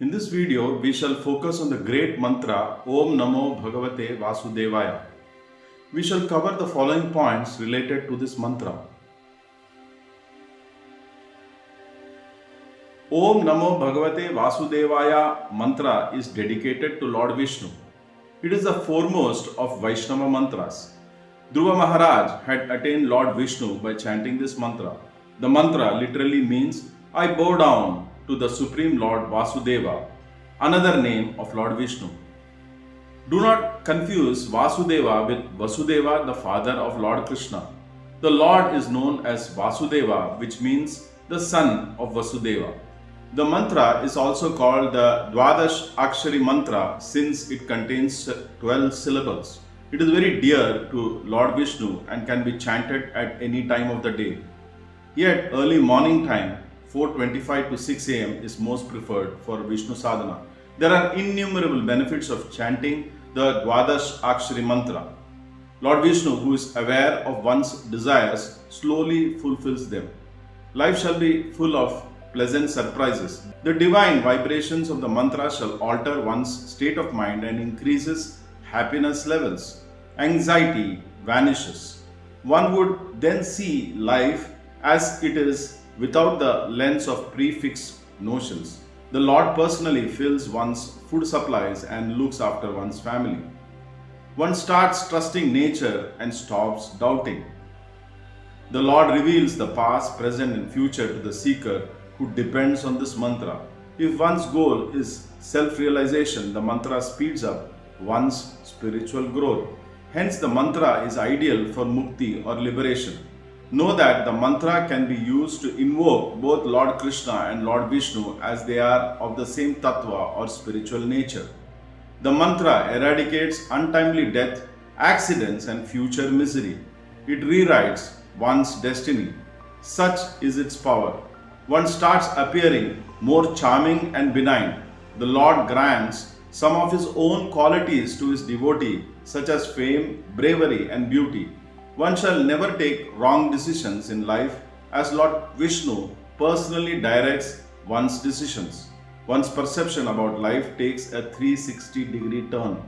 In this video, we shall focus on the great mantra Om Namo Bhagavate Vasudevaya. We shall cover the following points related to this mantra. Om Namo Bhagavate Vasudevaya mantra is dedicated to Lord Vishnu. It is the foremost of Vaishnava mantras. Dhruva Maharaj had attained Lord Vishnu by chanting this mantra. The mantra literally means I bow down to the Supreme Lord Vasudeva, another name of Lord Vishnu. Do not confuse Vasudeva with Vasudeva, the father of Lord Krishna. The Lord is known as Vasudeva, which means the son of Vasudeva. The mantra is also called the Dwadash Akshari mantra since it contains 12 syllables. It is very dear to Lord Vishnu and can be chanted at any time of the day. Yet early morning time 4.25 to 6 am is most preferred for Vishnu sadhana. There are innumerable benefits of chanting the Dwadash Akshari mantra. Lord Vishnu, who is aware of one's desires, slowly fulfills them. Life shall be full of pleasant surprises. The divine vibrations of the mantra shall alter one's state of mind and increases happiness levels. Anxiety vanishes. One would then see life as it is without the lens of prefixed notions. The Lord personally fills one's food supplies and looks after one's family. One starts trusting nature and stops doubting. The Lord reveals the past, present, and future to the seeker who depends on this mantra. If one's goal is self realization, the mantra speeds up one's spiritual growth. Hence, the mantra is ideal for mukti or liberation. Know that the mantra can be used to invoke both Lord Krishna and Lord Vishnu as they are of the same tattva or spiritual nature. The mantra eradicates untimely death, accidents, and future misery. It rewrites one's destiny. Such is its power. One starts appearing more charming and benign. The Lord grants some of his own qualities to his devotee, such as fame, bravery, and beauty. One shall never take wrong decisions in life as Lord Vishnu personally directs one's decisions. One's perception about life takes a 360 degree turn.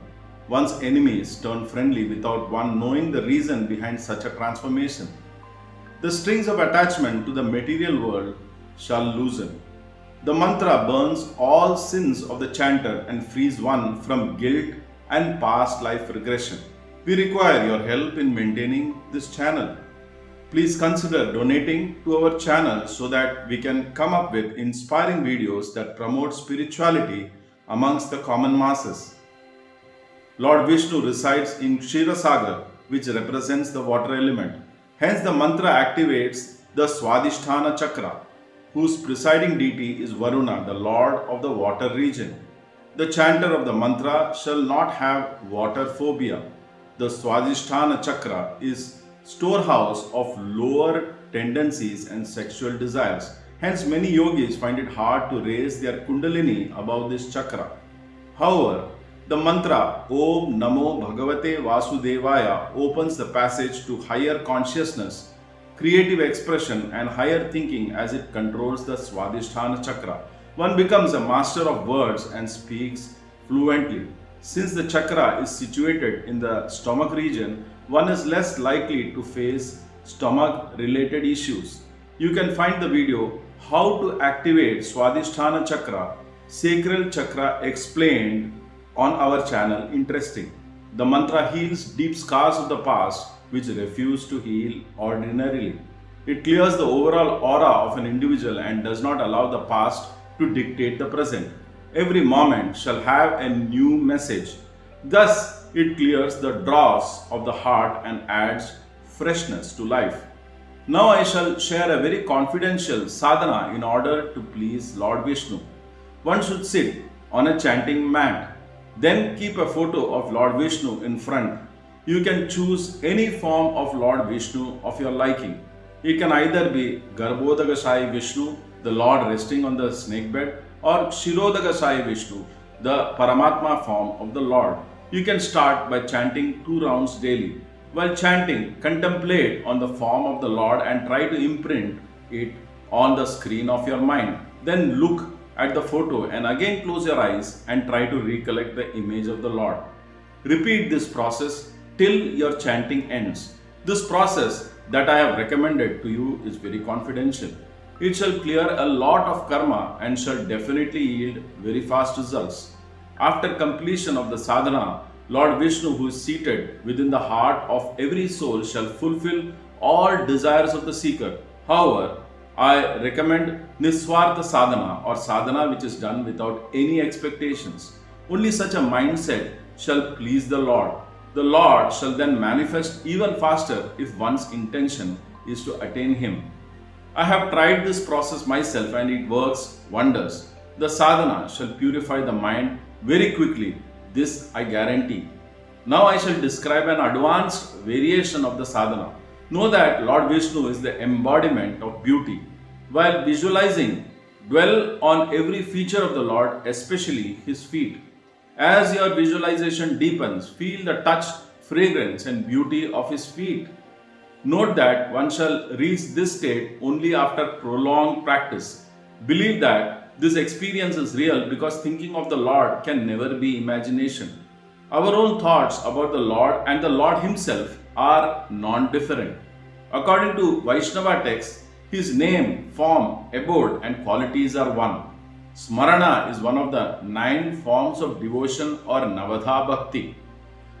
One's enemies turn friendly without one knowing the reason behind such a transformation. The strings of attachment to the material world shall loosen. The mantra burns all sins of the chanter and frees one from guilt and past life regression. We require your help in maintaining this channel. Please consider donating to our channel so that we can come up with inspiring videos that promote spirituality amongst the common masses. Lord Vishnu resides in Kshirosagar, which represents the water element. Hence, the mantra activates the Swadhisthana Chakra, whose presiding deity is Varuna, the lord of the water region. The chanter of the mantra shall not have water phobia the Swadhisthana chakra is storehouse of lower tendencies and sexual desires. Hence, many yogis find it hard to raise their kundalini above this chakra. However, the mantra Om Namo Bhagavate Vasudevaya opens the passage to higher consciousness, creative expression, and higher thinking as it controls the Swadhisthana chakra. One becomes a master of words and speaks fluently. Since the chakra is situated in the stomach region, one is less likely to face stomach related issues. You can find the video How to Activate Swadhisthana Chakra, Sacral Chakra Explained on our channel Interesting. The mantra heals deep scars of the past which refuse to heal ordinarily. It clears the overall aura of an individual and does not allow the past to dictate the present every moment shall have a new message. Thus, it clears the dross of the heart and adds freshness to life. Now I shall share a very confidential sadhana in order to please Lord Vishnu. One should sit on a chanting mat. Then keep a photo of Lord Vishnu in front. You can choose any form of Lord Vishnu of your liking. It can either be Garbhodakashayi Vishnu, the Lord resting on the snake bed, or Kshirodakashayi Vishnu, the Paramatma form of the Lord. You can start by chanting two rounds daily. While chanting, contemplate on the form of the Lord and try to imprint it on the screen of your mind. Then look at the photo and again close your eyes and try to recollect the image of the Lord. Repeat this process till your chanting ends. This process that I have recommended to you is very confidential. It shall clear a lot of karma and shall definitely yield very fast results. After completion of the sadhana, Lord Vishnu, who is seated within the heart of every soul, shall fulfill all desires of the seeker. However, I recommend Niswartha sadhana or sadhana which is done without any expectations. Only such a mindset shall please the Lord. The Lord shall then manifest even faster if one's intention is to attain Him. I have tried this process myself and it works wonders. The sadhana shall purify the mind very quickly. This I guarantee. Now I shall describe an advanced variation of the sadhana. Know that Lord Vishnu is the embodiment of beauty. While visualizing, dwell on every feature of the Lord, especially his feet. As your visualization deepens, feel the touch, fragrance, and beauty of his feet. Note that one shall reach this state only after prolonged practice. Believe that this experience is real because thinking of the Lord can never be imagination. Our own thoughts about the Lord and the Lord Himself are non-different. According to Vaishnava texts, his name, form, abode and qualities are one. Smarana is one of the nine forms of devotion or Navadha Bhakti.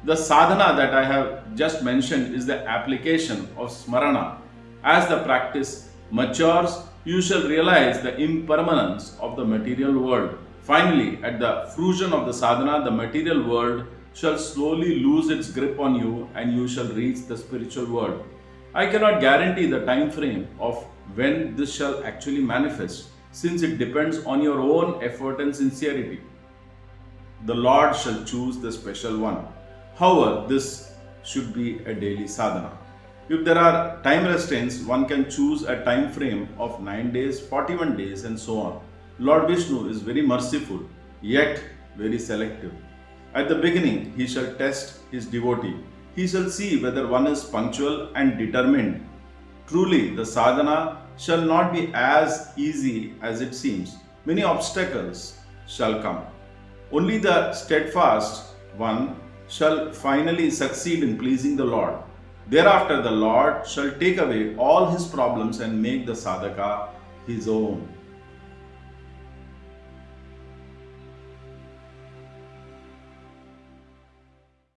The sadhana that I have just mentioned is the application of Smarana. As the practice matures, you shall realize the impermanence of the material world. Finally, at the fruition of the sadhana, the material world shall slowly lose its grip on you and you shall reach the spiritual world. I cannot guarantee the time frame of when this shall actually manifest since it depends on your own effort and sincerity. The Lord shall choose the special one. However, this should be a daily sadhana. If there are time restraints, one can choose a time frame of 9 days, 41 days and so on. Lord Vishnu is very merciful, yet very selective. At the beginning, he shall test his devotee. He shall see whether one is punctual and determined. Truly, the sadhana shall not be as easy as it seems. Many obstacles shall come. Only the steadfast one shall finally succeed in pleasing the Lord. Thereafter, the Lord shall take away all his problems and make the sadhaka his own.